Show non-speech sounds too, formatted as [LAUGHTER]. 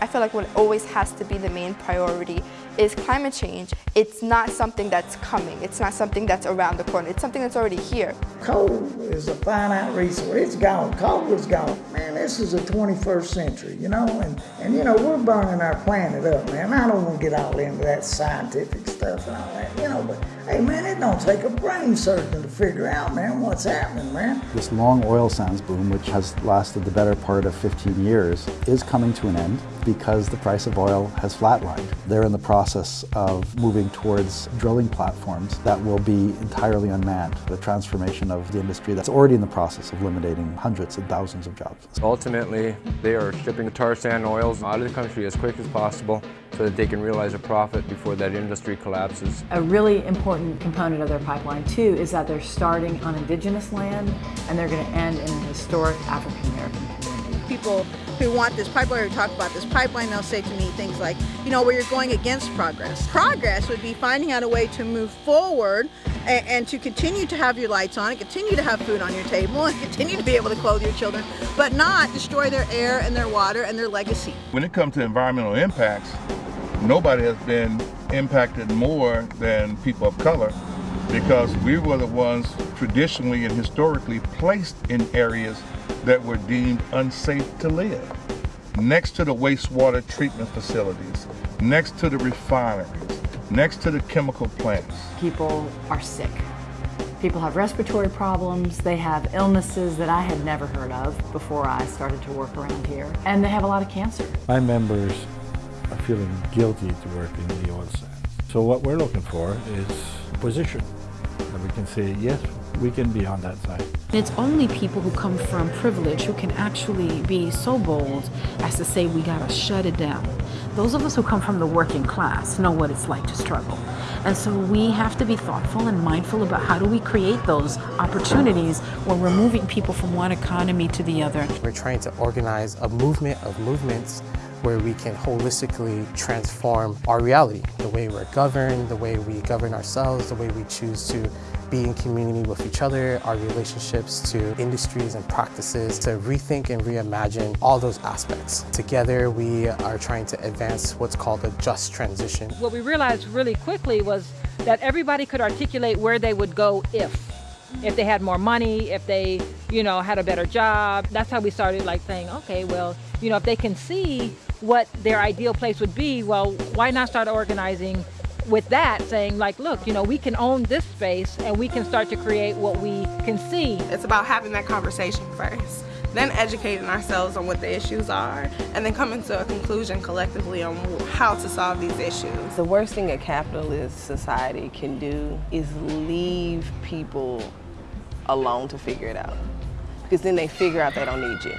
I feel like what always has to be the main priority is climate change. It's not something that's coming. It's not something that's around the corner. It's something that's already here. Coal is a finite resource. It's gone. Coal is gone. Man, this is the 21st century, you know, and, and you know, we're burning our planet up, man. I don't want to get all into that scientific stuff and all that, you know, but hey, man, it don't take a brain surgeon to figure out, man, what's happening, man. This long oil sands boom, which has lasted the better part of 15 years, is coming to an end because the price of oil has flatlined. They're in the process of moving towards drilling platforms that will be entirely unmanned, the transformation of the industry that's already in the process of eliminating hundreds and thousands of jobs. Ultimately, they are shipping the tar sand oils out of the country as quick as possible so that they can realize a profit before that industry collapses. A really important component of their pipeline too is that they're starting on indigenous land and they're going to end in a historic African American community. People who want this pipeline or talk about this pipeline, they'll say to me things like, you know, where you're going against progress. Progress would be finding out a way to move forward and, and, to continue to have your lights on, and continue to have food on your table, and [LAUGHS] continue to be able to clothe your children, but not destroy their air and their water and their legacy. When it comes to environmental impacts, nobody has been impacted more than people of color because we were the ones traditionally and historically placed in areas that were deemed unsafe to live. Next to the wastewater treatment facilities, next to the refineries, next to the chemical plants. People are sick. People have respiratory problems, they have illnesses that I had never heard of before I started to work around here, and they have a lot of cancer. My members are feeling guilty to work in the oil sands. So what we're looking for is position that we can say, yes, we can be on that side. It's only people who come from privilege who can actually be so bold as to say we gotta shut it down. Those of us who come from the working class know what it's like to struggle. And so we have to be thoughtful and mindful about how do we create those opportunities when we're moving people from one economy to the other. We're trying to organize a movement of movements where we can holistically transform our reality, the way we're governed, the way we govern ourselves, the way we choose to be in community with each other, our relationships to industries and practices, to rethink and reimagine all those aspects. Together, we are trying to advance what's called a just transition. What we realized really quickly was that everybody could articulate where they would go if. If they had more money, if they, you know, had a better job. That's how we started like saying, okay, well, you know, if they can see what their ideal place would be, well, why not start organizing with that saying like, look, you know, we can own this space and we can start to create what we can see. It's about having that conversation first, then educating ourselves on what the issues are, and then coming to a conclusion collectively on how to solve these issues. The worst thing a capitalist society can do is leave people alone to figure it out. Because then they figure out they don't need you.